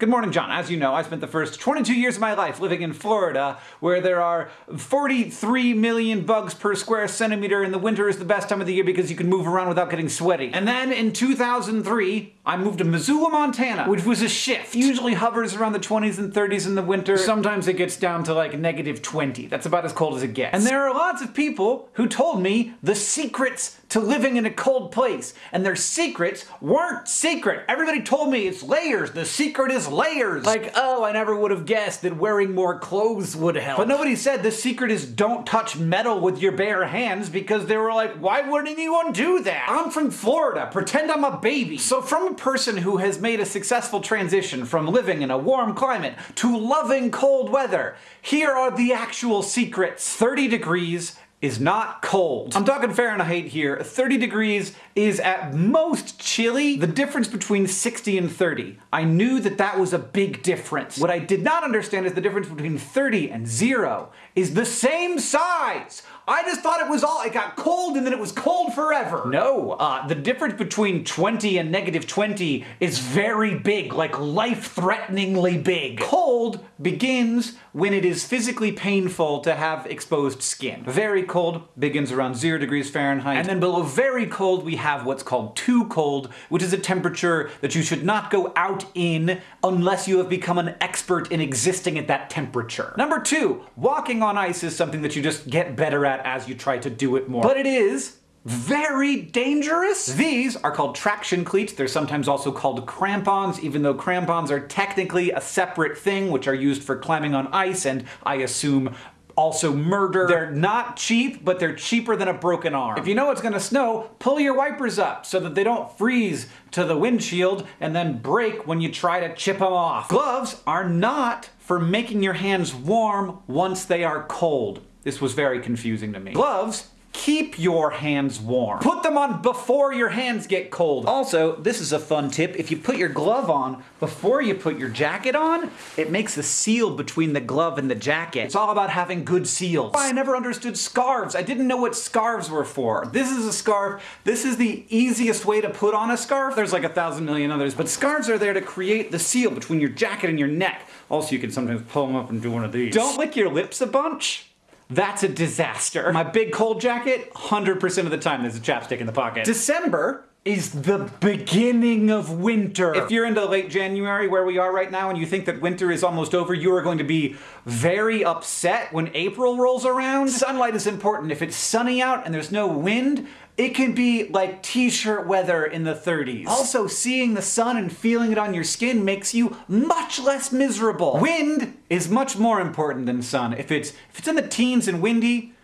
Good morning, John. As you know, I spent the first 22 years of my life living in Florida, where there are 43 million bugs per square centimeter, and the winter is the best time of the year because you can move around without getting sweaty. And then in 2003, I moved to Missoula, Montana, which was a shift. Usually hovers around the 20s and 30s in the winter. Sometimes it gets down to like negative 20. That's about as cold as it gets. And there are lots of people who told me the secrets to living in a cold place. And their secrets weren't secret. Everybody told me it's layers. The secret is layers. Like, oh, I never would have guessed that wearing more clothes would help. But nobody said the secret is don't touch metal with your bare hands because they were like, why would anyone do that? I'm from Florida. Pretend I'm a baby. So from person who has made a successful transition from living in a warm climate to loving cold weather, here are the actual secrets. 30 degrees is not cold. I'm talking Fahrenheit here. 30 degrees is at most chilly. The difference between 60 and 30. I knew that that was a big difference. What I did not understand is the difference between 30 and zero is the same size. I just thought it was all, it got cold and then it was cold forever. No, uh, the difference between 20 and negative 20 is very big, like life-threateningly big. Cold begins when it is physically painful to have exposed skin. Very cold begins around zero degrees Fahrenheit, and then below very cold we have what's called too cold, which is a temperature that you should not go out in unless you have become an expert in existing at that temperature. Number two, walking on ice is something that you just get better at that as you try to do it more. But it is very dangerous. These are called traction cleats. They're sometimes also called crampons, even though crampons are technically a separate thing, which are used for climbing on ice and, I assume, also murder. They're not cheap, but they're cheaper than a broken arm. If you know it's gonna snow, pull your wipers up so that they don't freeze to the windshield and then break when you try to chip them off. Gloves are not for making your hands warm once they are cold. This was very confusing to me. Gloves keep your hands warm. Put them on before your hands get cold. Also, this is a fun tip. If you put your glove on before you put your jacket on, it makes a seal between the glove and the jacket. It's all about having good seals. I never understood scarves. I didn't know what scarves were for. This is a scarf. This is the easiest way to put on a scarf. There's like a thousand million others, but scarves are there to create the seal between your jacket and your neck. Also, you can sometimes pull them up and do one of these. Don't lick your lips a bunch. That's a disaster. My big cold jacket, 100% of the time there's a chapstick in the pocket. December is the beginning of winter. If you're into late January where we are right now and you think that winter is almost over, you are going to be very upset when April rolls around. Sunlight is important. If it's sunny out and there's no wind, it can be like t-shirt weather in the 30s. Also, seeing the sun and feeling it on your skin makes you much less miserable. Wind is much more important than sun. If it's, if it's in the teens and windy,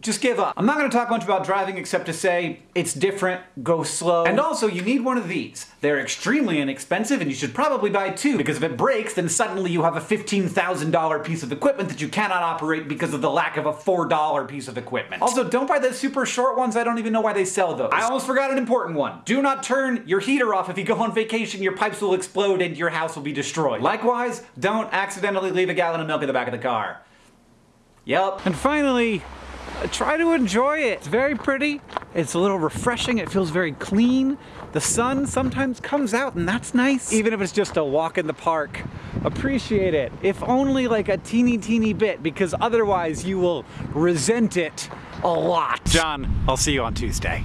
just give up. I'm not going to talk much about driving except to say it's different, go slow. And also, you need one of these. They're extremely inexpensive and you should probably buy two because if it breaks, then suddenly you have a $15,000 piece of equipment that you cannot operate because of the lack of a $4 piece of equipment. Also, don't buy the super short ones. I don't even know why they sell those. I almost forgot an important one. Do not turn your heater off if you go on vacation. Your pipes will explode and your house will be destroyed. Likewise, don't accidentally leave a gallon of milk in the back of the car. Yep. And finally, try to enjoy it. It's very pretty. It's a little refreshing. It feels very clean. The sun sometimes comes out and that's nice. Even if it's just a walk in the park. Appreciate it. If only like a teeny teeny bit because otherwise you will resent it a lot. John, I'll see you on Tuesday.